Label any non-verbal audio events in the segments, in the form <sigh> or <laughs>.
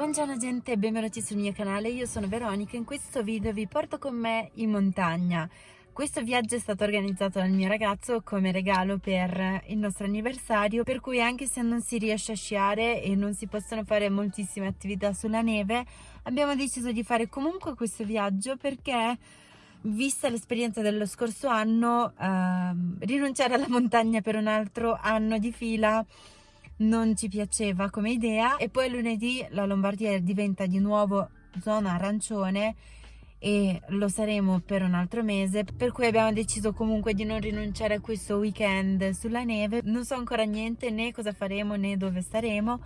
Buongiorno gente e benvenuti sul mio canale, io sono Veronica e in questo video vi porto con me in montagna. Questo viaggio è stato organizzato dal mio ragazzo come regalo per il nostro anniversario, per cui anche se non si riesce a sciare e non si possono fare moltissime attività sulla neve, abbiamo deciso di fare comunque questo viaggio perché vista l'esperienza dello scorso anno, ehm, rinunciare alla montagna per un altro anno di fila non ci piaceva come idea e poi lunedì la Lombardia diventa di nuovo zona arancione e lo saremo per un altro mese per cui abbiamo deciso comunque di non rinunciare a questo weekend sulla neve. Non so ancora niente né cosa faremo né dove staremo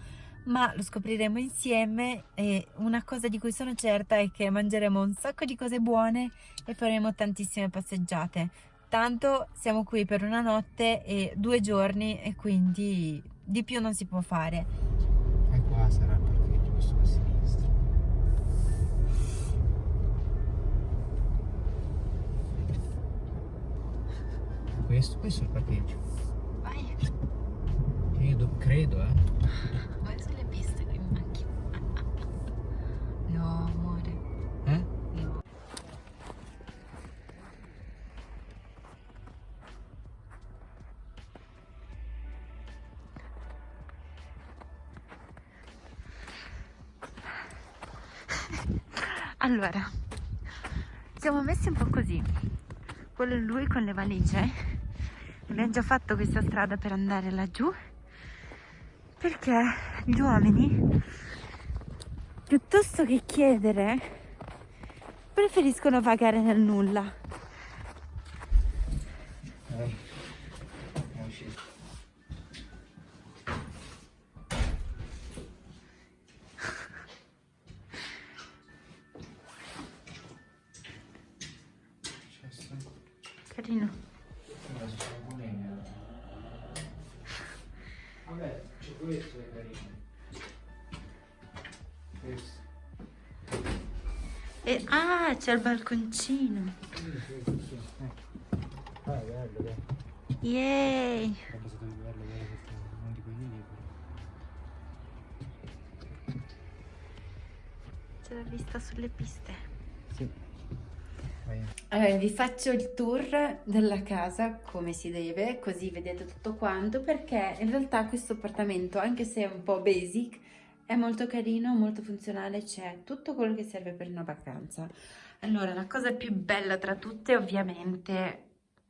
ma lo scopriremo insieme e una cosa di cui sono certa è che mangeremo un sacco di cose buone e faremo tantissime passeggiate. Tanto siamo qui per una notte e due giorni e quindi di più non si può fare. E qua sarà il parcheggio questo a sinistra questo, questo è il parcheggio. Vai. Io credo eh Allora, siamo messi un po' così. Quello è lui con le valigie. Abbiamo già fatto questa strada per andare laggiù perché gli uomini, piuttosto che chiedere, preferiscono pagare nel nulla. Eh, è uscito. Successo? Carino. Vabbè, c'è questo è carino. Questo. E, ah, c'è il balconcino. Sì, sì, sì. Eh. Ah, è bello. Yay! Bello però. C'è la vista sulle piste. Allora, vi faccio il tour della casa come si deve, così vedete tutto quanto, perché in realtà questo appartamento, anche se è un po' basic, è molto carino, molto funzionale, c'è tutto quello che serve per una vacanza. Allora, la cosa più bella tra tutte ovviamente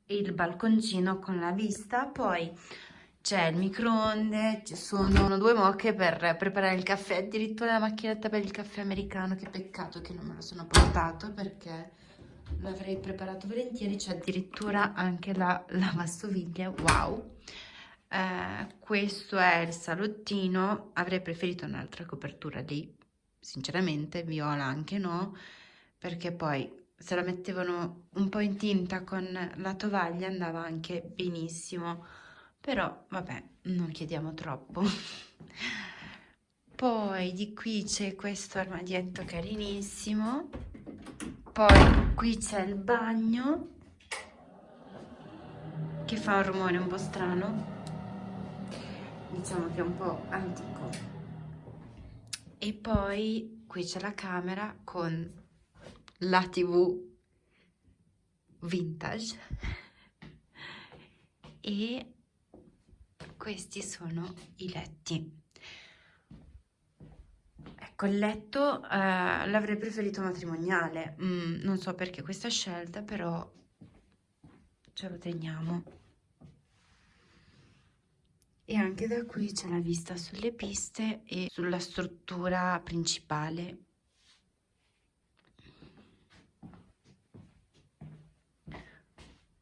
il balconcino con la vista, poi c'è il microonde, ci sono due mocche per preparare il caffè, addirittura la macchinetta per il caffè americano, che peccato che non me lo sono portato perché l'avrei preparato volentieri, c'è addirittura anche la lavastoviglie, wow! Eh, questo è il salottino, avrei preferito un'altra copertura lì, sinceramente, viola anche no, perché poi se la mettevano un po' in tinta con la tovaglia andava anche benissimo, però vabbè, non chiediamo troppo. <laughs> Poi di qui c'è questo armadietto carinissimo, poi qui c'è il bagno che fa un rumore un po' strano, diciamo che è un po' antico. E poi qui c'è la camera con la tv vintage e questi sono i letti. Ecco, il letto eh, l'avrei preferito matrimoniale, Mm, non so perché questa scelta, però ce lo teniamo. E anche da qui c'è la vista sulle piste e sulla struttura principale.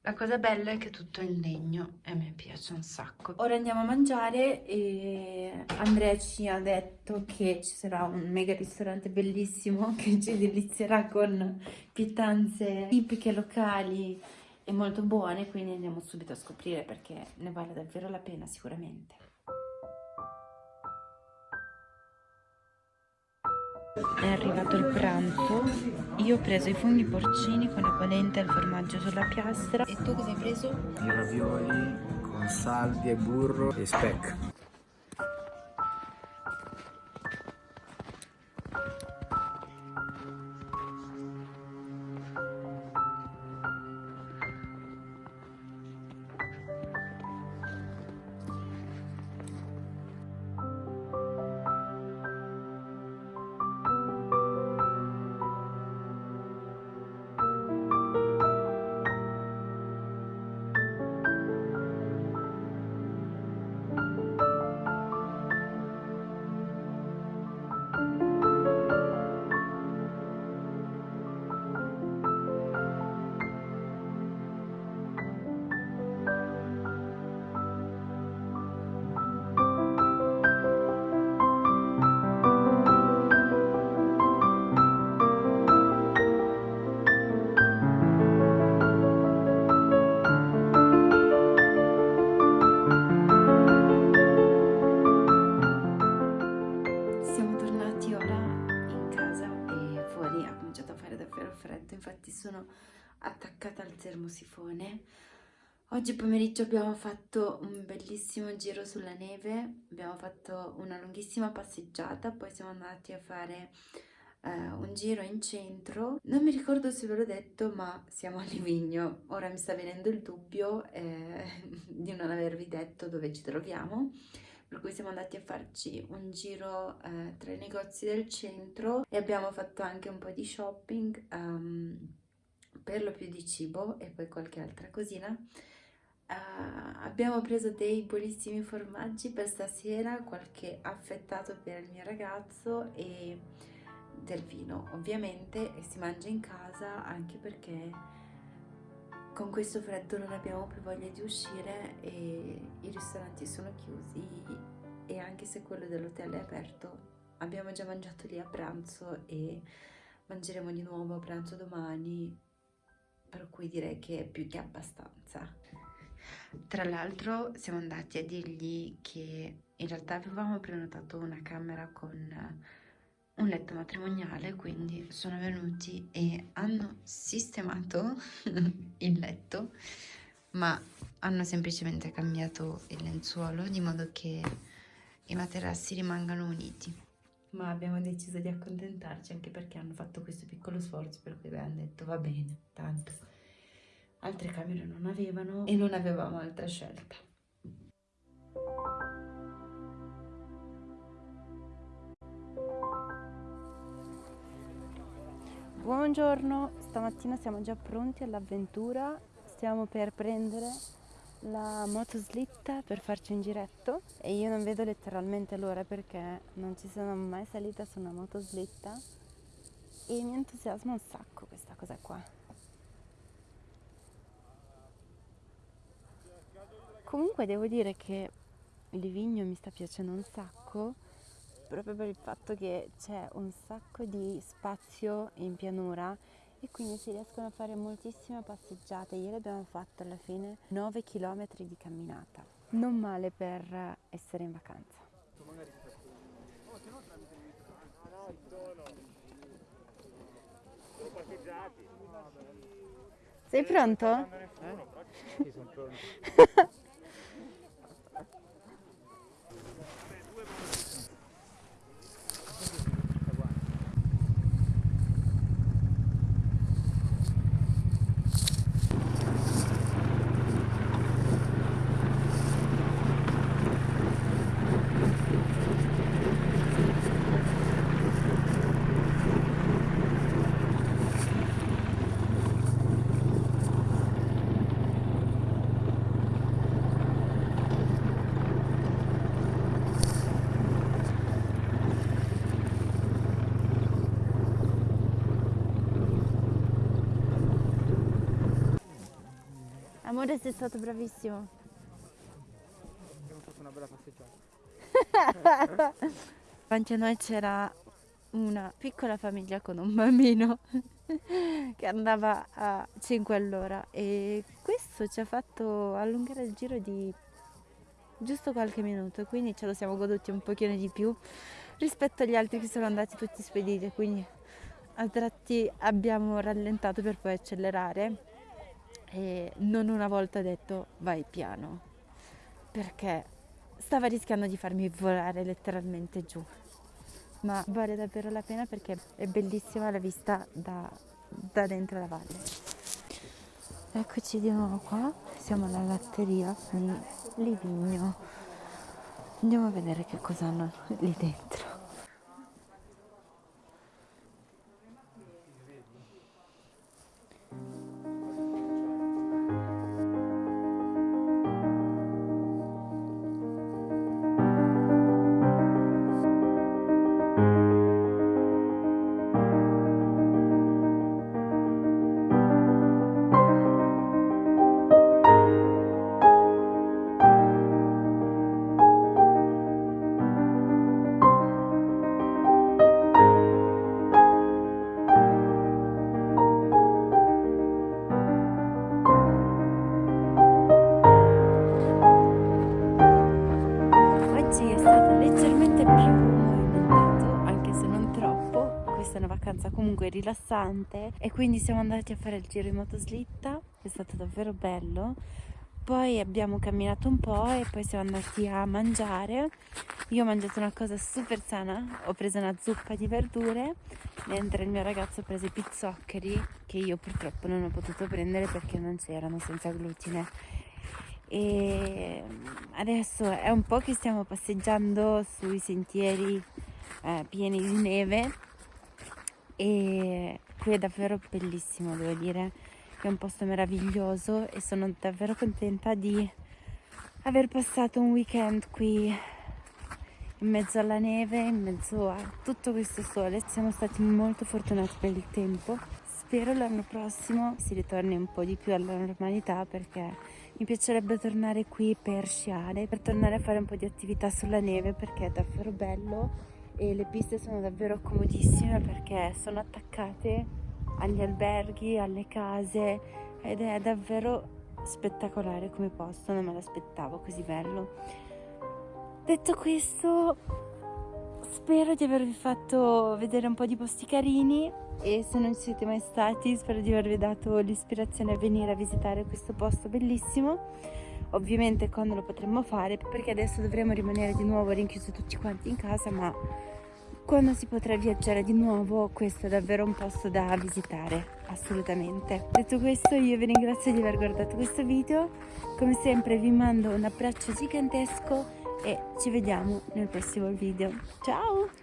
La cosa bella è che tutto è in legno e me piace un sacco. Ora andiamo a mangiare e Andrea ci ha detto che ci sarà un mega ristorante bellissimo <laughs> che ci delizierà con pietanze tipiche locali e molto buone, quindi andiamo subito a scoprire perché ne vale davvero la pena sicuramente. È arrivato il pranzo, io ho preso i funghi porcini con la polenta e il formaggio sulla piastra. E tu cosa hai preso? I ravioli con salvia, burro e speck. Attaccata al termosifone. Oggi pomeriggio abbiamo fatto un bellissimo giro sulla neve, abbiamo fatto una lunghissima passeggiata, poi siamo andati a fare uh, un giro in centro. Non mi ricordo se ve l'ho detto, ma siamo a Livigno. Ora mi sta venendo il dubbio eh, <laughs> di non avervi detto dove ci troviamo per cui siamo andati a farci un giro eh, tra i negozi del centro e abbiamo fatto anche un po' di shopping, um, per lo più di cibo e poi qualche altra cosina. Uh, abbiamo preso dei buonissimi formaggi per stasera, qualche affettato per il mio ragazzo e del vino ovviamente e si mangia in casa anche perché con questo freddo non abbiamo più voglia di uscire e i ristoranti sono chiusi e anche se quello dell'hotel è aperto abbiamo già mangiato lì a pranzo e mangeremo di nuovo a pranzo domani per cui direi che è più che abbastanza tra l'altro siamo andati a dirgli che in realtà avevamo prenotato una camera con un letto matrimoniale, quindi sono venuti e hanno sistemato <laughs> il letto, ma hanno semplicemente cambiato il lenzuolo di modo che i materassi rimangano uniti. Ma abbiamo deciso di accontentarci anche perché hanno fatto questo piccolo sforzo per cui abbiamo detto va bene, tanto altre camere non avevano e non avevamo altra scelta. Buongiorno, stamattina siamo già pronti all'avventura, stiamo per prendere la motoslitta per farci un giretto e io non vedo letteralmente l'ora perché non ci sono mai salita su una motoslitta e mi entusiasma un sacco questa cosa qua. Comunque devo dire che Livigno mi sta piacendo un sacco proprio per il fatto che c'è un sacco di spazio in pianura e quindi si riescono a fare moltissime passeggiate. Ieri abbiamo fatto alla fine 9 km di camminata. Non male per essere in vacanza. Sei pronto? Eh? Sì, sono pronto. <laughs> Amore sei stato bravissimo. Abbiamo fatto una bella passeggiata. <laughs> Davanti a noi c'era una piccola famiglia con un bambino <laughs> che andava a 5 all'ora e questo ci ha fatto allungare il giro di giusto qualche minuto quindi ce lo siamo goduti un pochino di più rispetto agli altri che sono andati tutti spediti quindi a tratti abbiamo rallentato per poi accelerare e non una volta detto vai piano. Perché stava rischiando di farmi volare letteralmente giù. Ma vale davvero la pena perché è bellissima la vista da, da dentro la valle. Eccoci di nuovo qua. Siamo alla latteria di Livigno. Andiamo a vedere che cosa hanno lì dentro rilassante e quindi siamo andati a fare il giro in motoslitta, è stato davvero bello. Poi abbiamo camminato un po' e poi siamo andati a mangiare. Io ho mangiato una cosa super sana, ho preso una zuppa di verdure, mentre il mio ragazzo ha preso i pizzoccheri che io purtroppo non ho potuto prendere perché non c'erano senza glutine e adesso è un po' che stiamo passeggiando sui sentieri eh, pieni di neve e qui è davvero bellissimo devo dire è un posto meraviglioso e sono davvero contenta di aver passato un weekend qui in mezzo alla neve, in mezzo a tutto questo sole. Siamo stati molto fortunati per il tempo. Spero l'anno prossimo si ritorni un po' di più alla normalità perché mi piacerebbe tornare qui per sciare, per tornare a fare un po' di attività sulla neve perché è davvero bello e le piste sono davvero comodissime perché sono attaccate agli alberghi, alle case ed è davvero spettacolare come posto, non me l'aspettavo così bello. Detto questo, spero di avervi fatto vedere un po' di posti carini e se non ci siete mai stati spero di avervi dato l'ispirazione a venire a visitare questo posto bellissimo ovviamente quando lo potremmo fare perché adesso dovremo rimanere di nuovo rinchiusi tutti quanti in casa ma quando si potrà viaggiare di nuovo questo è davvero un posto da visitare assolutamente. Detto questo io vi ringrazio di aver guardato questo video. Come sempre vi mando un abbraccio gigantesco e ci vediamo nel prossimo video. Ciao